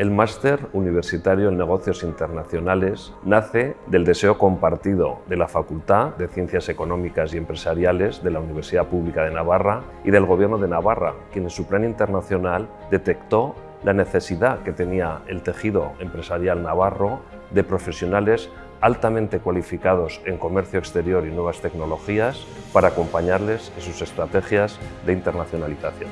El máster universitario en negocios internacionales nace del deseo compartido de la Facultad de Ciencias Económicas y Empresariales de la Universidad Pública de Navarra y del Gobierno de Navarra, quien en su plan internacional detectó la necesidad que tenía el tejido empresarial navarro de profesionales altamente cualificados en comercio exterior y nuevas tecnologías para acompañarles en sus estrategias de internacionalización.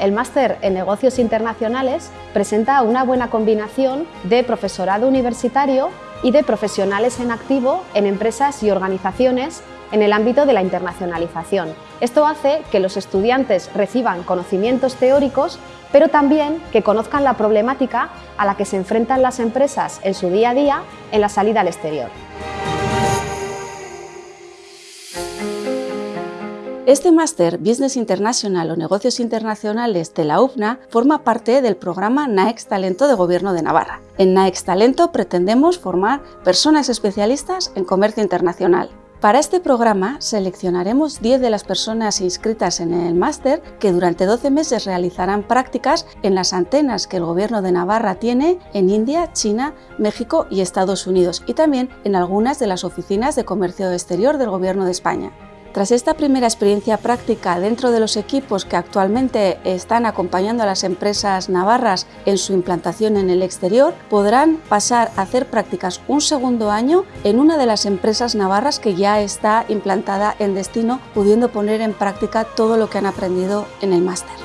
El máster en negocios internacionales presenta una buena combinación de profesorado universitario y de profesionales en activo en empresas y organizaciones en el ámbito de la internacionalización. Esto hace que los estudiantes reciban conocimientos teóricos, pero también que conozcan la problemática a la que se enfrentan las empresas en su día a día en la salida al exterior. Este máster Business International o Negocios Internacionales de la UFNA forma parte del programa NAEX Talento de Gobierno de Navarra. En NAEX Talento pretendemos formar personas especialistas en comercio internacional. Para este programa seleccionaremos 10 de las personas inscritas en el máster que durante 12 meses realizarán prácticas en las antenas que el Gobierno de Navarra tiene en India, China, México y Estados Unidos y también en algunas de las oficinas de comercio exterior del Gobierno de España. Tras esta primera experiencia práctica dentro de los equipos que actualmente están acompañando a las empresas navarras en su implantación en el exterior, podrán pasar a hacer prácticas un segundo año en una de las empresas navarras que ya está implantada en destino, pudiendo poner en práctica todo lo que han aprendido en el máster.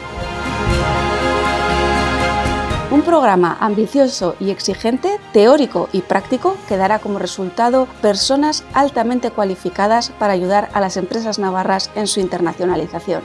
Un programa ambicioso y exigente, teórico y práctico que dará como resultado personas altamente cualificadas para ayudar a las empresas navarras en su internacionalización.